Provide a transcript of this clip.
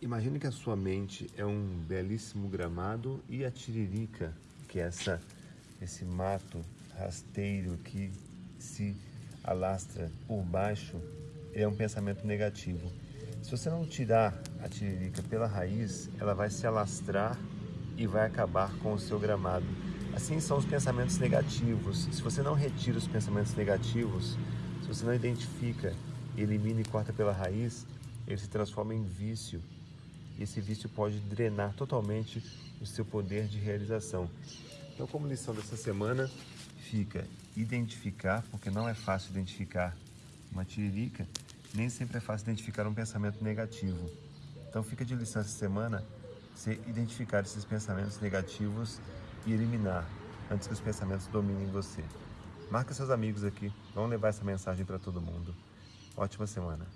Imagine que a sua mente é um belíssimo gramado e a tiririca, que é essa, esse mato rasteiro que se alastra por baixo, é um pensamento negativo. Se você não tirar a tiririca pela raiz, ela vai se alastrar e vai acabar com o seu gramado. Assim são os pensamentos negativos. Se você não retira os pensamentos negativos, se você não identifica, elimina e corta pela raiz, ele se transforma em vício e esse vício pode drenar totalmente o seu poder de realização. Então, como lição dessa semana, fica identificar, porque não é fácil identificar uma tiririca, nem sempre é fácil identificar um pensamento negativo. Então, fica de lição essa semana você identificar esses pensamentos negativos e eliminar antes que os pensamentos dominem você. Marca seus amigos aqui, vamos levar essa mensagem para todo mundo. Ótima semana!